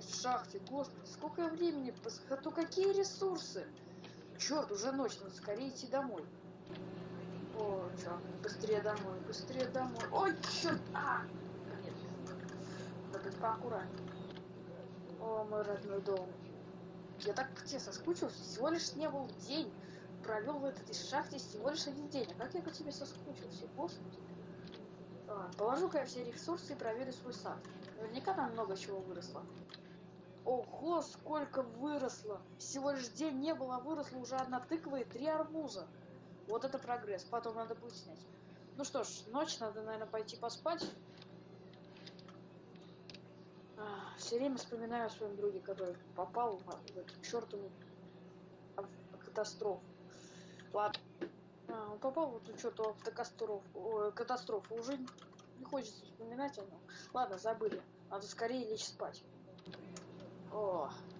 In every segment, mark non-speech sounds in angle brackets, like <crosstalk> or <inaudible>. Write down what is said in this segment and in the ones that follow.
быть в шахте? Господи, сколько времени? А то какие ресурсы? Черт, уже ночь, надо скорее идти домой. О, чё, быстрее домой, быстрее домой. Ой, черт! А! Нет. Надо поаккуратнее. О, мой родной дом. Я так по тебе соскучился. Всего лишь не был день. Провел в этой шахте всего лишь один день. А как я по тебе соскучился, господи. А, Положу-ка я все ресурсы и проверю свой сад. Наверняка там много чего выросло. Ого, сколько выросло! Всего лишь день не было, а выросло уже одна тыква и три арбуза. Вот это прогресс. Потом надо будет снять. Ну что ж, ночь, надо, наверное, пойти поспать. все время вспоминаю о своем друге, который попал в, эту чертову катастрофу. Ладно. А, он попал в эту чертову автокатастрофу. катастрофу. Уже не хочется вспоминать о нем. Ладно, забыли. Надо скорее лечь спать.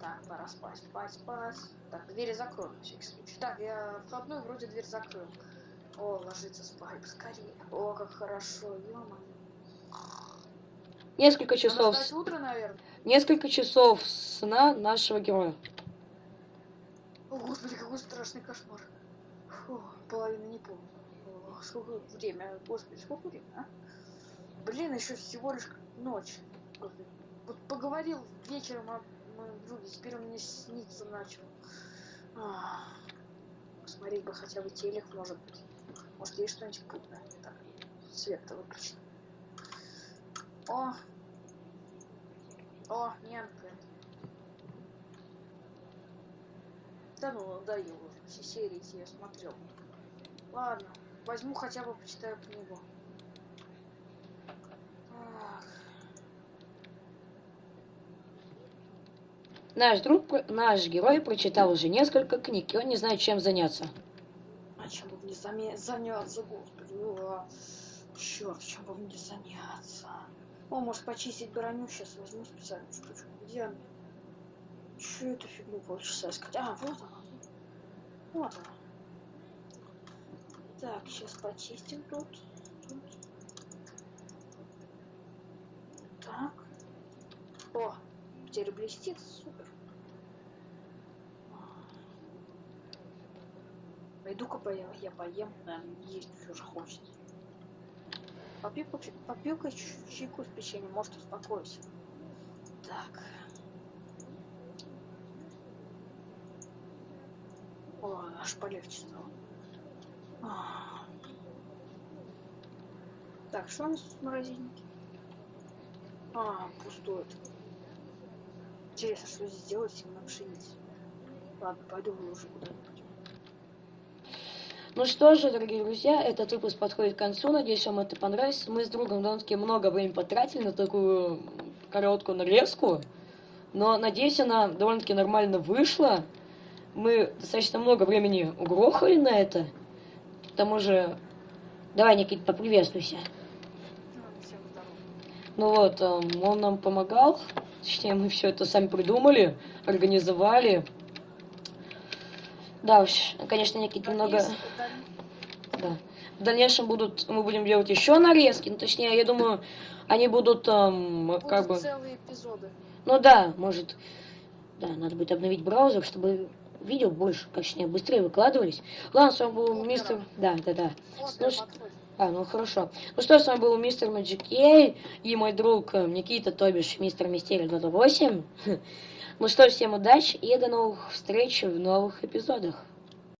Так, пора спать, спать, спать. Так, двери закроем на всякий случай. Так, я входную вроде дверь закрыл. О, ложиться спать скорее. О, как хорошо, ё Несколько часов, с- утро, наверное. несколько часов сна нашего героя. О, господи, какой страшный кошмар. Фу, половина не помню. О, сколько время, господи, сколько время, а? Блин, еще всего лишь ночь. Господи. Вот поговорил вечером о моем друге, теперь он мне снится начал. Посмотреть бы хотя бы телек, может быть. Может, есть что-нибудь путное. Так, свет-то выключен. О! О, Нянка. Да ну, надоело уже. Все серии я смотрел. Ладно, возьму хотя бы почитаю книгу. Так, Наш друг, наш герой прочитал уже несколько книг, и он не знает, чем заняться. а чем бы мне заняться, господи? Черт, чем бы мне заняться? О, может почистить броню, сейчас возьму специальную штучку. Где она? Че эту фигню полчаса искать? А, вот она. Вот она. Так, сейчас почистим тут. тут. Так. О, теперь блестит, супер. Пойду-ка поем, я поем, наверное, есть уже хочется. Попью-ка ч- чайку с печеньем, может успокоюсь. Так. О, аж полегче стало. Так, что у нас в морозильнике? А, пустое. Интересно, что здесь делать именно пшеница. Ладно, пойду уже куда-нибудь. Ну что же, дорогие друзья, этот выпуск подходит к концу. Надеюсь, вам это понравится. Мы с другом довольно-таки много времени потратили на такую короткую нарезку. Но, надеюсь, она довольно-таки нормально вышла. Мы достаточно много времени угрохали на это. К тому же... Давай, Никит, поприветствуйся. Ну. Ну вот, эм, он нам помогал. Точнее, мы все это сами придумали, организовали. Да уж, конечно, Никит немного... Да. В дальнейшем будут, мы будем делать еще нарезки. Ну, точнее, я думаю, они будут эм, как бы... Будут целые эпизоды. Ну да, может... Да, надо будет обновить браузер, чтобы видео больше, точнее, быстрее выкладывались. Ладно, с вами был мистер... Да, да, да. Вот, Ну. А, ну хорошо. Ну что, с вами был мистер Magic Ей и мой друг э, Никита, то бишь мистер Мистерий 28. <laughs> Ну что, всем удачи и до новых встреч в новых эпизодах.